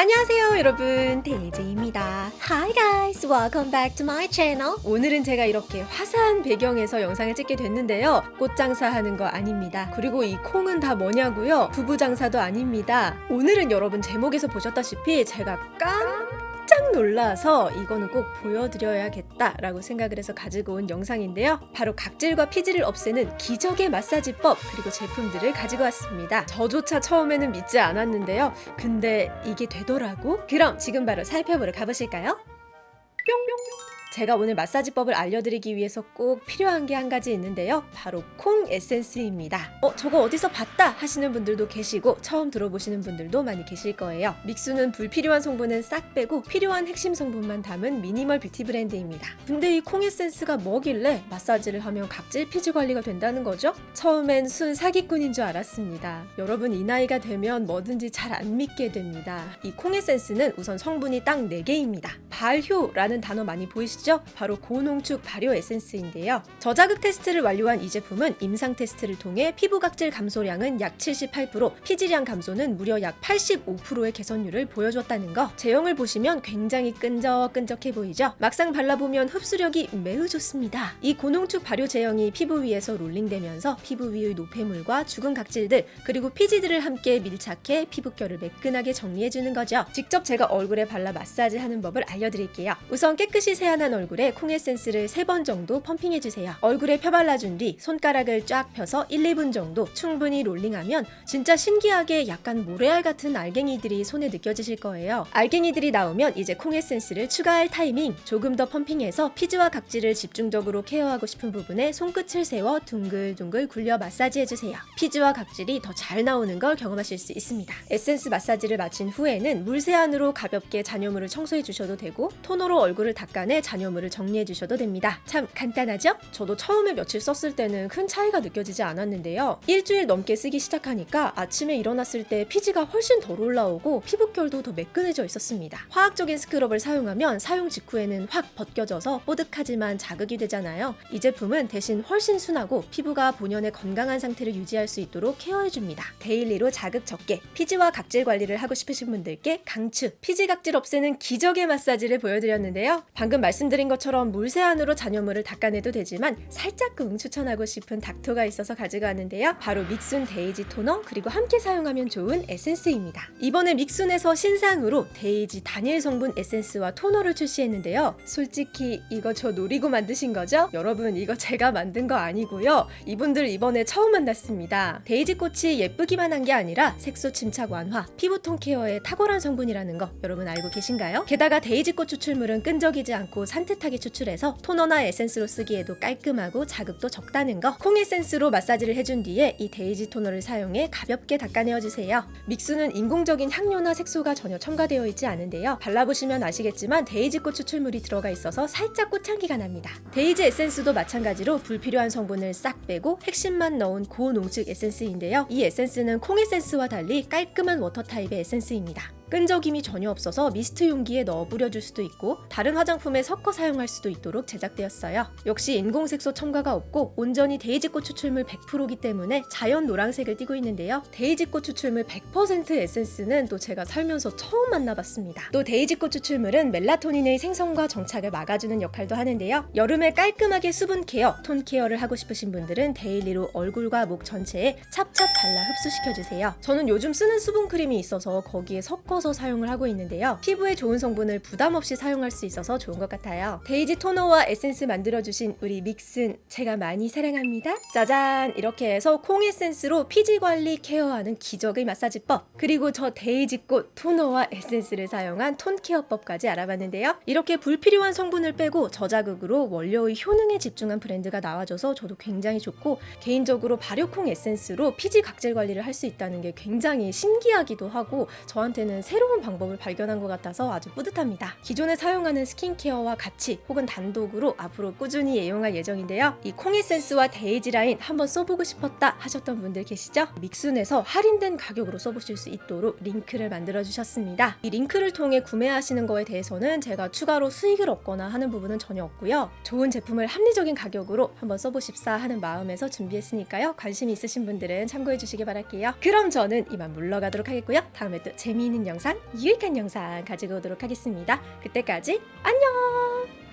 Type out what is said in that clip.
안녕하세요 여러분. 데이지입니다. Hi guys welcome back to my channel. 오늘은 제가 이렇게 화사한 배경에서 영상을 찍게 됐는데요. 꽃 장사 하는 거 아닙니다. 그리고 이 콩은 다 뭐냐고요? 부부 장사도 아닙니다. 오늘은 여러분 제목에서 보셨다시피 제가 깜짝 놀라서 이거는 꼭 보여드려야겠다 라고 생각을 해서 가지고 온 영상인데요. 바로 각질과 피지를 없애는 기적의 마사지법 그리고 제품들을 가지고 왔습니다. 저조차 처음에는 믿지 않았는데요. 근데 이게 되 더라고? 그럼 지금 바로 살펴보러 가보실까요? 뿅 제가 오늘 마사지법을 알려드리기 위해서 꼭 필요한 게 한 가지 있는데요. 바로 콩 에센스입니다. 어, 저거 어디서 봤다 하시는 분들도 계시고 처음 들어보시는 분들도 많이 계실 거예요. 믹순은 불필요한 성분은 싹 빼고 필요한 핵심 성분만 담은 minimal beauty 브랜드입니다. 근데 이 콩 에센스가 뭐길래 마사지를 하면 각질 피지 관리가 된다는 거죠? 처음엔 순 사기꾼인 줄 알았습니다. 여러분 이 나이가 되면 뭐든지 잘 안 믿게 됩니다. 이 콩 에센스는 우선 성분이 딱 4개입니다. 발효라는 단어 많이 보이시죠? 바로 고농축 발효 에센스인데요. 저자극 테스트를 완료한 이 제품은 임상 테스트를 통해 피부 각질 감소량은 약 78%, 피지량 감소는 무려 약 85%의 개선율을 보여줬다는 거. 제형을 보시면 굉장히 끈적끈적해 보이죠? 막상 발라보면 흡수력이 매우 좋습니다. 이 고농축 발효 제형이 피부 위에서 롤링되면서 피부 위의 노폐물과 죽은 각질들 그리고 피지들을 함께 밀착해 피부결을 매끈하게 정리해주는 거죠. 직접 제가 얼굴에 발라 마사지하는 법을 알려드릴게요. 우선 깨끗이 세안한 얼굴에 콩 에센스를 3번 정도 펌핑해주세요. 얼굴에 펴발라준 뒤 손가락을 쫙 펴서 1, 2분 정도 충분히 롤링하면 진짜 신기하게 약간 모래알 같은 알갱이들이 손에 느껴지실 거예요. 알갱이들이 나오면 이제 콩 에센스를 추가할 타이밍 조금 더 펌핑해서 피지와 각질을 집중적으로 care하고 싶은 부분에 손끝을 세워 둥글둥글 굴려 마사지해주세요. 피지와 각질이 더 잘 나오는 걸 경험하실 수 있습니다. 에센스 마사지를 마친 후에는 물세안으로 가볍게 잔여물을 청소해 주셔도 되고 토너로 얼굴을 닦아내 잔여물을 정리해 주셔도 됩니다. 참 간단하죠? 저도 처음에 며칠 썼을 때는 큰 차이가 느껴지지 않았는데요. 일주일 넘게 쓰기 시작하니까 아침에 일어났을 때 피지가 훨씬 덜 올라오고 피부결도 더 매끈해져 있었습니다. 화학적인 scrub을 사용하면 사용 직후에는 확 벗겨져서 뽀득하지만 자극이 되잖아요. 이 제품은 대신 훨씬 순하고 피부가 본연의 건강한 상태를 유지할 수 있도록 care해줍니다. daily로 자극 적게 피지와 각질 관리를 하고 싶으신 분들께 강추 피지 각질 없애는 기적의 마사지를 보여드렸는데요. 방금 말씀 드린 것처럼 물세안으로 잔여물을 닦아내도 되지만 살짝쿵 추천하고 싶은 닦토가 있어서 가지고 왔는데요. 바로 믹순 데이지 토너 그리고 함께 사용하면 좋은 에센스입니다. 이번에 믹순에서 신상으로 데이지 단일 성분 에센스와 토너를 출시했는데요. 솔직히 이거 저 노리고 만드신 거죠? 여러분 이거 제가 만든 거 아니고요. 이분들 이번에 처음 만났습니다. 데이지 꽃이 예쁘기만 한 게 아니라 색소 침착 완화, 피부톤 care에 탁월한 성분이라는 거 여러분 알고 계신가요? 게다가 데이지 꽃 추출물은 끈적이지 않고 산뜻하게 추출해서 토너나 에센스로 쓰기에도 깔끔하고 자극도 적다는 거. 콩 에센스로 마사지를 해준 뒤에 이 데이지 토너를 사용해 가볍게 닦아내어주세요. 믹순은 인공적인 향료나 색소가 전혀 첨가되어 있지 않은데요. 발라보시면 아시겠지만 데이지꽃 추출물이 들어가 있어서 살짝 꽃향기가 납니다. 데이지 에센스도 마찬가지로 불필요한 성분을 싹 빼고 핵심만 넣은 고농축 에센스인데요. 이 에센스는 콩 에센스와 달리 깔끔한 water 타입의 에센스입니다. 끈적임이 전혀 없어서 미스트 용기에 넣어 뿌려줄 수도 있고 다른 화장품에 섞어 사용할 수도 있도록 제작되었어요. 역시 인공색소 첨가가 없고 온전히 데이지꽃 추출물 100%기 때문에 자연 노란색을 띠고 있는데요. 데이지꽃 추출물 100% 에센스는 또 제가 살면서 처음 만나봤습니다. 또 데이지꽃 추출물은 멜라토닌의 생성과 정착을 막아주는 역할도 하는데요. 여름에 깔끔하게 수분 care, 톤 care를 하고 싶으신 분들은 daily로 얼굴과 목 전체에 찹찹 발라 흡수시켜주세요. 저는 요즘 쓰는 수분 크림이 있어서 거기에 섞어 섞어서 사용을 하고 있는데요. 피부에 좋은 성분을 부담 없이 사용할 수 있어서 좋은 것 같아요. 데이지 토너와 에센스 만들어주신 우리 믹순 제가 많이 사랑합니다. 짜잔! 이렇게 해서 콩 에센스로 피지 관리 care하는 기적의 마사지법 그리고 저 데이지꽃 토너와 에센스를 사용한 톤 care법까지 알아봤는데요. 이렇게 불필요한 성분을 빼고 저자극으로 원료의 효능에 집중한 브랜드가 나와줘서 저도 굉장히 좋고 개인적으로 발효콩 에센스로 피지 각질 관리를 할 수 있다는 게 굉장히 신기하기도 하고 저한테는 새로운 방법을 발견한 것 같아서 아주 뿌듯합니다. 기존에 사용하는 skincare와 같이 혹은 단독으로 앞으로 꾸준히 애용할 예정인데요. 이 콩에센스와 데이지 라인 한번 써보고 싶었다 하셨던 분들 계시죠? 믹순에서 할인된 가격으로 써보실 수 있도록 링크를 만들어 주셨습니다. 이 링크를 통해 구매하시는 거에 대해서는 제가 추가로 수익을 얻거나 하는 부분은 전혀 없고요. 좋은 제품을 합리적인 가격으로 한번 써보십사 하는 마음에서 준비했으니까요. 관심 있으신 분들은 참고해 주시기 바랄게요. 그럼 저는 이만 물러가도록 하겠고요. 다음에 또 재미있는 영상 영상, 유익한 영상 가지고 오도록 하겠습니다. 그때까지 안녕!